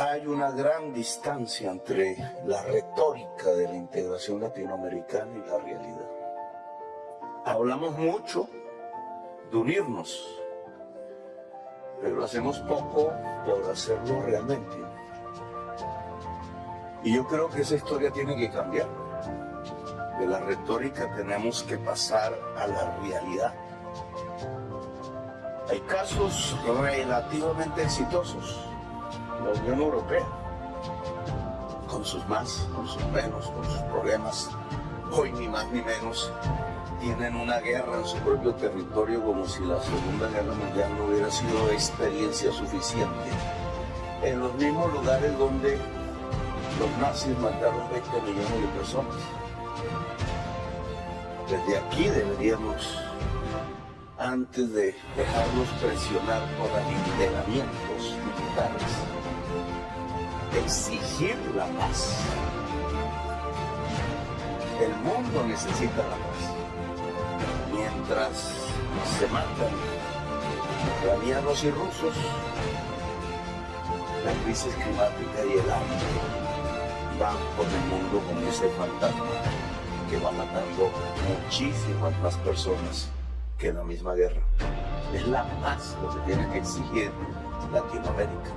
hay una gran distancia entre la retórica de la integración latinoamericana y la realidad. Hablamos mucho de unirnos, pero hacemos poco por hacerlo realmente. Y yo creo que esa historia tiene que cambiar. De la retórica tenemos que pasar a la realidad. Hay casos relativamente exitosos. La Unión Europea, con sus más, con sus menos, con sus problemas, hoy ni más ni menos, tienen una guerra en su propio territorio como si la Segunda Guerra Mundial no hubiera sido experiencia suficiente. En los mismos lugares donde los nazis mataron 20 millones de personas. Desde aquí deberíamos, antes de dejarnos presionar por alineamientos militares, exigir la paz. El mundo necesita la paz. Mientras se matan ucranianos y rusos, la crisis climática y el hambre van por el mundo con ese fantasma que va matando muchísimas más personas que la misma guerra. Es la paz lo que tiene que exigir Latinoamérica.